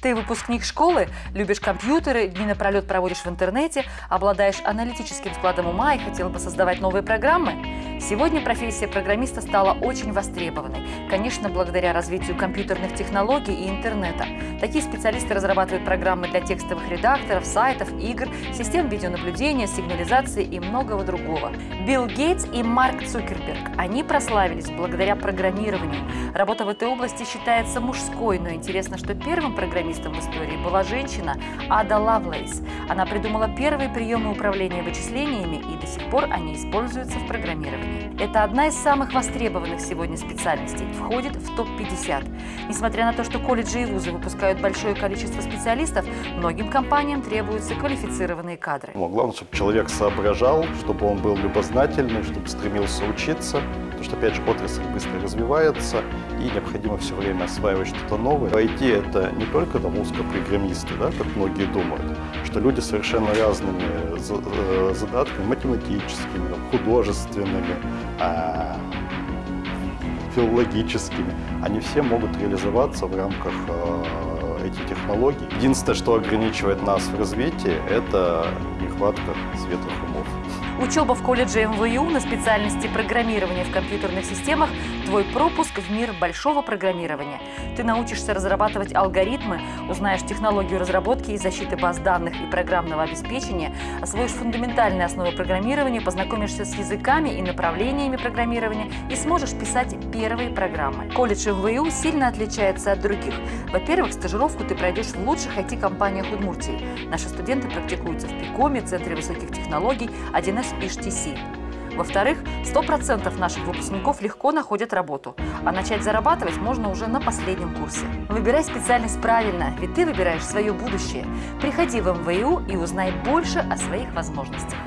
Ты выпускник школы, любишь компьютеры, дни напролет проводишь в интернете, обладаешь аналитическим складом ума и хотел бы создавать новые программы? Сегодня профессия программиста стала очень востребованной, конечно, благодаря развитию компьютерных технологий и интернета. Такие специалисты разрабатывают программы для текстовых редакторов, сайтов, игр, систем видеонаблюдения, сигнализации и многого другого. Билл Гейтс и Марк Цукерберг. Они прославились благодаря программированию. Работа в этой области считается мужской, но интересно, что первым программистом в истории была женщина Ада Лавлейс. Она придумала первые приемы управления вычислениями, и до сих пор они используются в программировании. Это одна из самых востребованных сегодня специальностей, входит в топ-50. Несмотря на то, что колледжи и вузы выпускают большое количество специалистов, многим компаниям требуются квалифицированные кадры. Главное, чтобы человек соображал, чтобы он был любознательный, чтобы стремился учиться, потому что, опять же, отрасль быстро развивается, и необходимо все время осваивать что-то новое. IT – это не только там, узкопрограммисты, да, как многие думают, что люди совершенно разными э, задатками, математическими, художественными, а, филологическими, они все могут реализоваться в рамках э, этих технологий. Единственное, что ограничивает нас в развитии, это нехватка светлых умов. Учеба в колледже МВЮ на специальности программирования в компьютерных системах – твой пропуск в мир большого программирования. Ты научишься разрабатывать алгоритмы, узнаешь технологию разработки и защиты баз данных и программного обеспечения, освоишь фундаментальные основы программирования, познакомишься с языками и направлениями программирования и сможешь писать первые программы. Колледж МВЮ сильно отличается от других. Во-первых, стажировку ты пройдешь в лучших IT-компаниях Удмуртии. Наши студенты практикуются в ПИКОМе, Центре высоких технологий, 1С HTC. Во-вторых, 100% наших выпускников легко находят работу, а начать зарабатывать можно уже на последнем курсе. Выбирай специальность правильно, ведь ты выбираешь свое будущее. Приходи в МВУ и узнай больше о своих возможностях.